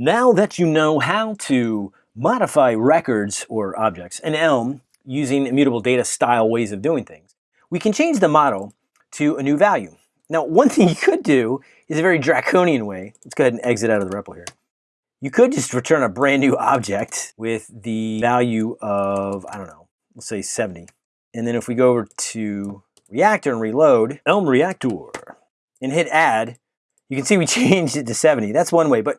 Now that you know how to modify records or objects in Elm using immutable data style ways of doing things, we can change the model to a new value. Now, one thing you could do is a very draconian way. Let's go ahead and exit out of the REPL here. You could just return a brand new object with the value of, I don't know, let's say 70. And then if we go over to Reactor and reload, Elm Reactor, and hit add, you can see we changed it to 70. That's one way, but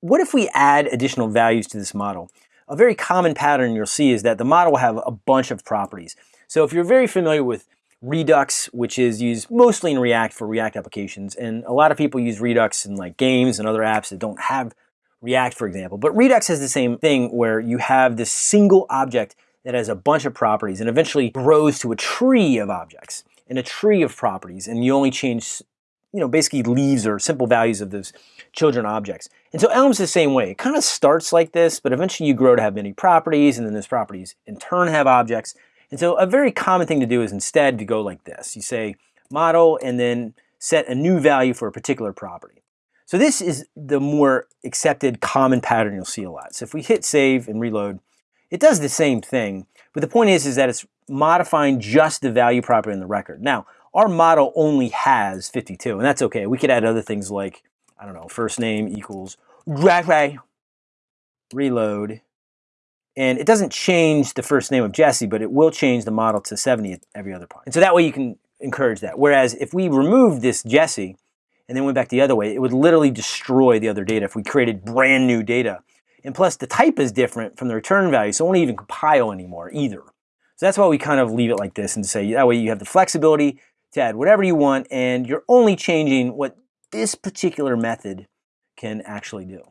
what if we add additional values to this model? A very common pattern you'll see is that the model will have a bunch of properties. So if you're very familiar with Redux, which is used mostly in React for React applications, and a lot of people use Redux in like games and other apps that don't have React, for example. But Redux has the same thing where you have this single object that has a bunch of properties and eventually grows to a tree of objects and a tree of properties, and you only change you know, basically leaves or simple values of those children objects. And so Elm's the same way. It kind of starts like this, but eventually you grow to have many properties, and then those properties in turn have objects. And so a very common thing to do is instead to go like this. You say model and then set a new value for a particular property. So this is the more accepted common pattern you'll see a lot. So if we hit save and reload, it does the same thing, but the point is, is that it's modifying just the value property in the record. Now, our model only has 52, and that's okay. We could add other things like, I don't know, first name equals reload, and it doesn't change the first name of Jesse, but it will change the model to 70 at every other point. And so that way you can encourage that. Whereas if we removed this Jesse and then went back the other way, it would literally destroy the other data if we created brand new data. And plus the type is different from the return value, so it won't even compile anymore either. So that's why we kind of leave it like this and say that way you have the flexibility to add whatever you want and you're only changing what this particular method can actually do.